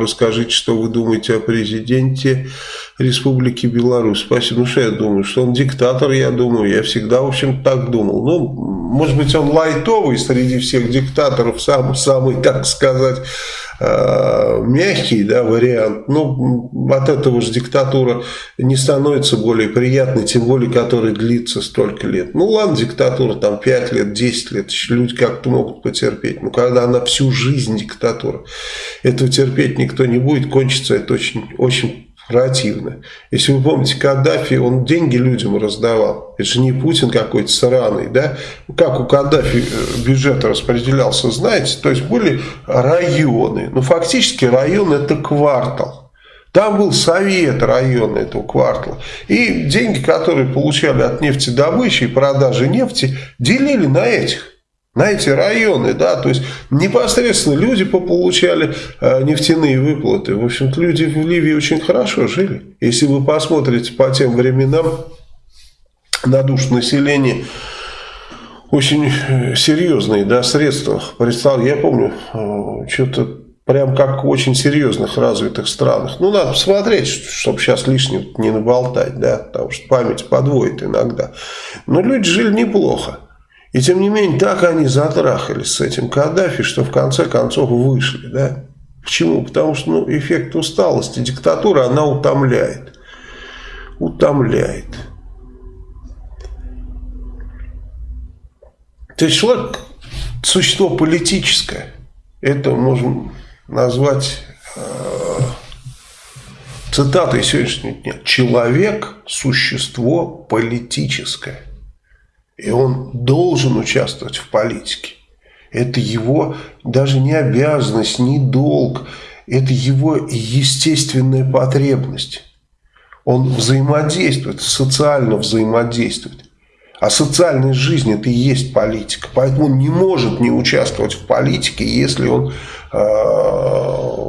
Расскажите, что вы думаете о президенте Республики Беларусь. Спасибо. Ну, что я думаю? Что он диктатор, я думаю. Я всегда, в общем, так думал. Ну, может быть, он лайтовый среди всех диктаторов, сам, самый, так сказать, э, мягкий да, вариант. Ну, от этого же диктатура не становится более приятной, тем более, которая длится столько лет. Ну, ладно, диктатура там 5 лет, 10 лет, люди как-то могут потерпеть. Но когда она всю жизнь диктатура, этого терпеть никто не будет, кончится это очень, очень противно. Если вы помните, Каддафи, он деньги людям раздавал. Это же не Путин какой-то сраный, да? Как у Каддафи э, бюджет распределялся, знаете? То есть были районы. Ну, фактически район это квартал. Там был совет района этого квартала. И деньги, которые получали от нефтедобычи и продажи нефти, делили на этих на эти районы, да, то есть непосредственно люди получали э, нефтяные выплаты. В общем-то, люди в Ливии очень хорошо жили. Если вы посмотрите по тем временам на душ населения, очень э, серьезные да, средства. Представь, я помню, э, что-то прям как в очень серьезных развитых странах. Ну, надо посмотреть, чтобы сейчас лишнего не наболтать, да, потому что память подводит иногда. Но люди жили неплохо. И тем не менее, так они затрахались с этим Каддафи, что в конце концов вышли. Да? Почему? Потому что ну, эффект усталости, диктатура, она утомляет. Утомляет. То есть человек существо политическое. Это можно назвать э, цитатой сегодняшнего дня. Человек – существо политическое. И он должен участвовать в политике. Это его даже не обязанность, не долг. Это его естественная потребность. Он взаимодействует, социально взаимодействует. А социальная жизнь это и есть политика. Поэтому он не может не участвовать в политике, если он э,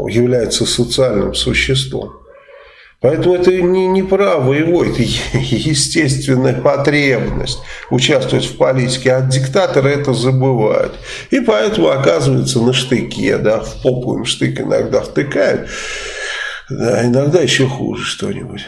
является социальным существом. Поэтому это не, не право его, это естественная потребность участвовать в политике, а диктаторы это забывают. И поэтому оказывается на штыке, да, в попу им штык иногда втыкают, да, иногда еще хуже что-нибудь.